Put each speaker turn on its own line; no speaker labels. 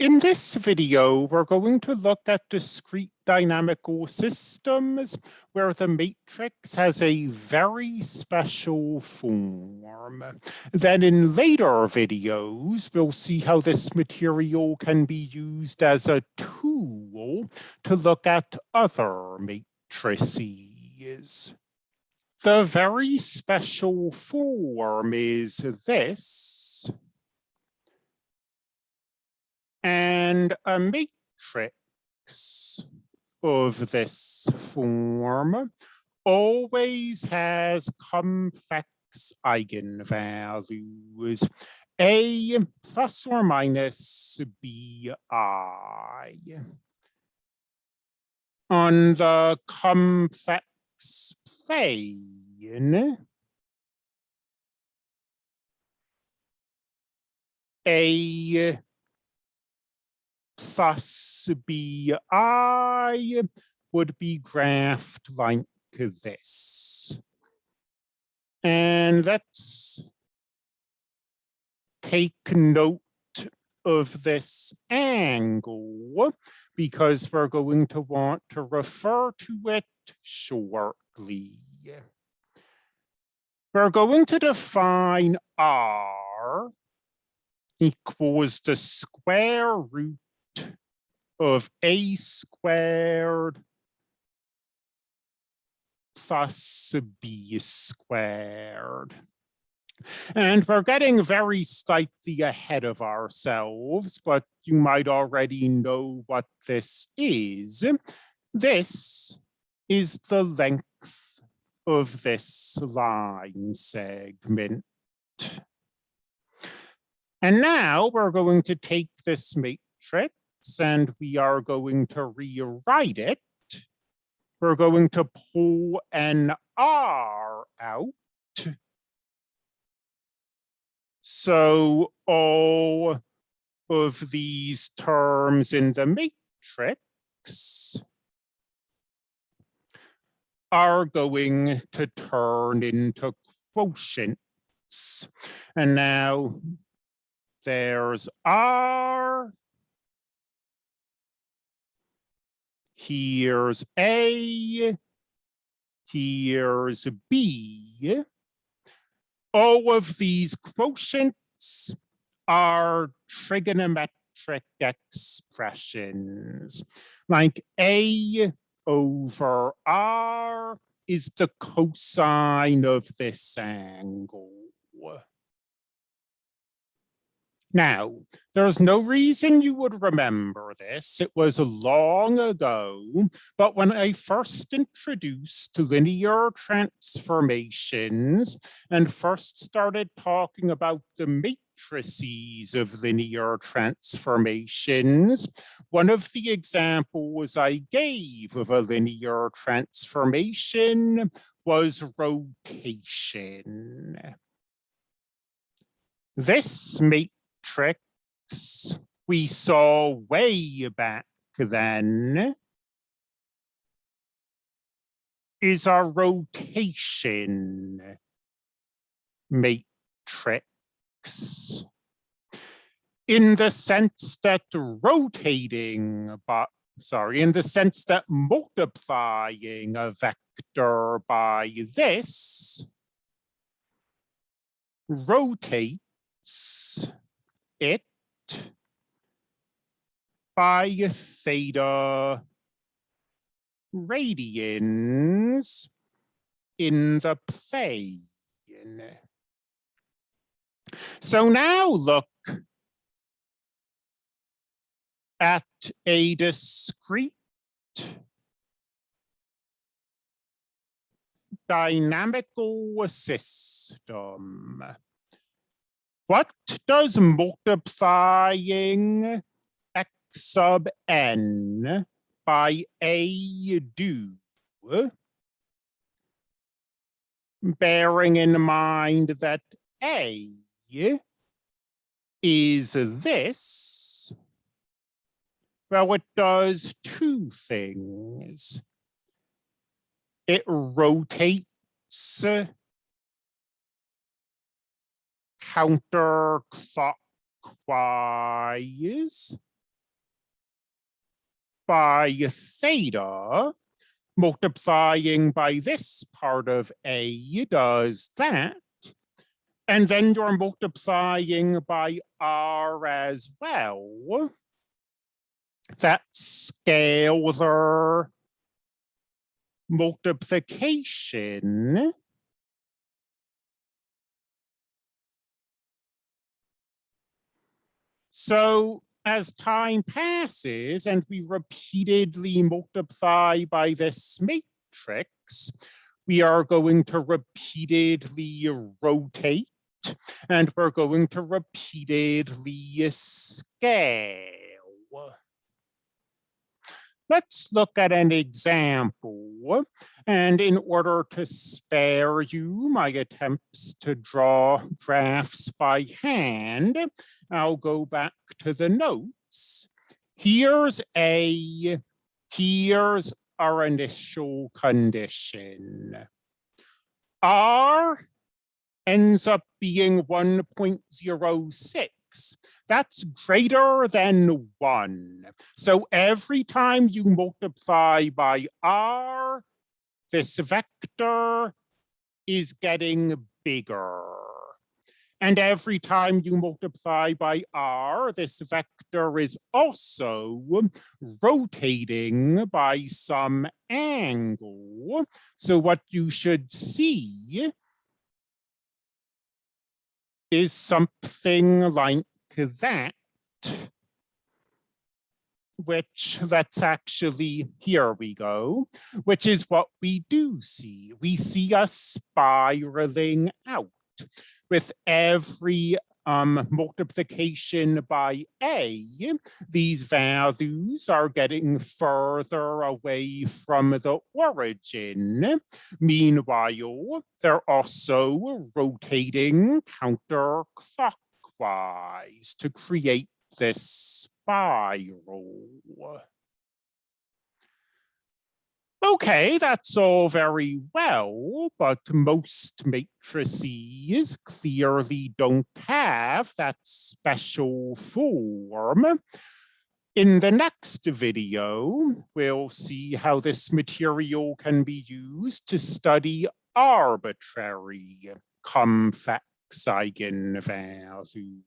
In this video, we're going to look at discrete dynamical systems where the matrix has a very special form. Then in later videos, we'll see how this material can be used as a tool to look at other matrices. The very special form is this and a matrix of this form always has complex eigenvalues, a plus or minus bi. On the complex plane, a plus bi would be graphed like this. And let's take note of this angle because we're going to want to refer to it shortly. We're going to define R equals the square root of a squared plus b squared. And we're getting very slightly ahead of ourselves, but you might already know what this is. This is the length of this line segment. And now we're going to take this matrix and we are going to rewrite it. We're going to pull an R out. So all of these terms in the matrix are going to turn into quotients. And now there's R Here's A. Here's B. All of these quotients are trigonometric expressions. Like A over R is the cosine of this angle. Now, there's no reason you would remember this. It was long ago, but when I first introduced linear transformations and first started talking about the matrices of linear transformations, one of the examples I gave of a linear transformation was rotation. This matrix tricks we saw way back then is our rotation matrix. In the sense that rotating but sorry in the sense that multiplying a vector by this rotates it by theta radians in the plane. So now look at a discrete dynamical system. What does multiplying x sub n by a do? Bearing in mind that a is this, well, it does two things. It rotates counterclockwise by theta, multiplying by this part of A does that. And then you're multiplying by R as well. That's scalar multiplication. So as time passes and we repeatedly multiply by this matrix, we are going to repeatedly rotate and we're going to repeatedly scale. Let's look at an example. And in order to spare you my attempts to draw graphs by hand, I'll go back to the notes. Here's a, here's our initial condition. R ends up being 1.06 that's greater than one. So every time you multiply by r, this vector is getting bigger. And every time you multiply by r, this vector is also rotating by some angle. So what you should see is something like that, which let's actually, here we go, which is what we do see. We see us spiraling out with every um, multiplication by a, these values are getting further away from the origin. Meanwhile, they're also rotating counterclockwise to create this spiral. Okay, that's all very well, but most matrices clearly don't have that special form. In the next video, we'll see how this material can be used to study arbitrary complex eigenvalues.